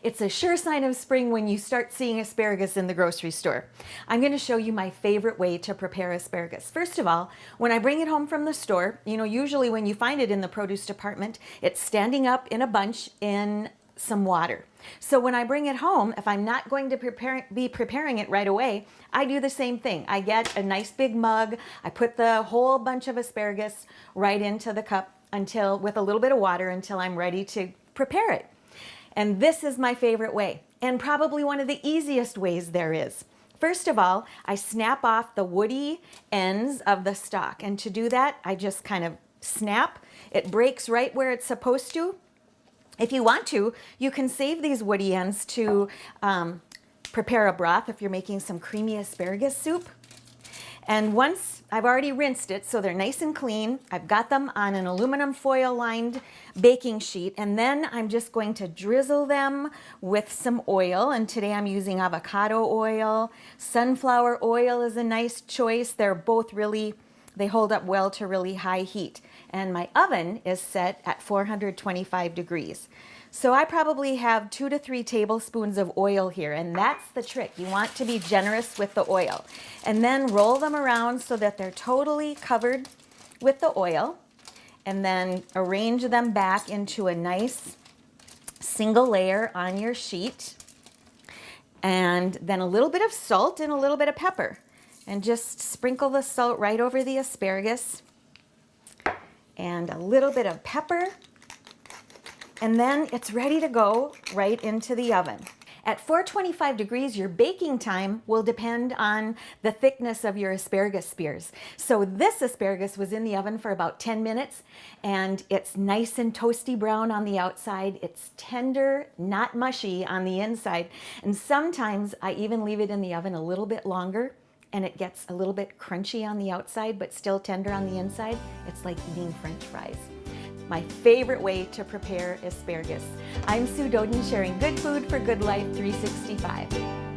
It's a sure sign of spring when you start seeing asparagus in the grocery store. I'm going to show you my favorite way to prepare asparagus. First of all, when I bring it home from the store, you know, usually when you find it in the produce department, it's standing up in a bunch in some water. So when I bring it home, if I'm not going to prepare, be preparing it right away, I do the same thing. I get a nice big mug, I put the whole bunch of asparagus right into the cup until with a little bit of water until I'm ready to prepare it. And this is my favorite way, and probably one of the easiest ways there is. First of all, I snap off the woody ends of the stalk. And to do that, I just kind of snap. It breaks right where it's supposed to. If you want to, you can save these woody ends to um, prepare a broth if you're making some creamy asparagus soup. And once I've already rinsed it, so they're nice and clean, I've got them on an aluminum foil lined baking sheet, and then I'm just going to drizzle them with some oil. And today I'm using avocado oil. Sunflower oil is a nice choice. They're both really, they hold up well to really high heat. And my oven is set at 425 degrees. So I probably have two to three tablespoons of oil here, and that's the trick. You want to be generous with the oil. And then roll them around so that they're totally covered with the oil, and then arrange them back into a nice single layer on your sheet. And then a little bit of salt and a little bit of pepper. And just sprinkle the salt right over the asparagus. And a little bit of pepper and then it's ready to go right into the oven. At 425 degrees, your baking time will depend on the thickness of your asparagus spears. So this asparagus was in the oven for about 10 minutes and it's nice and toasty brown on the outside. It's tender, not mushy on the inside. And sometimes I even leave it in the oven a little bit longer and it gets a little bit crunchy on the outside but still tender on the inside. It's like eating french fries my favorite way to prepare asparagus. I'm Sue Doden sharing good food for good life 365.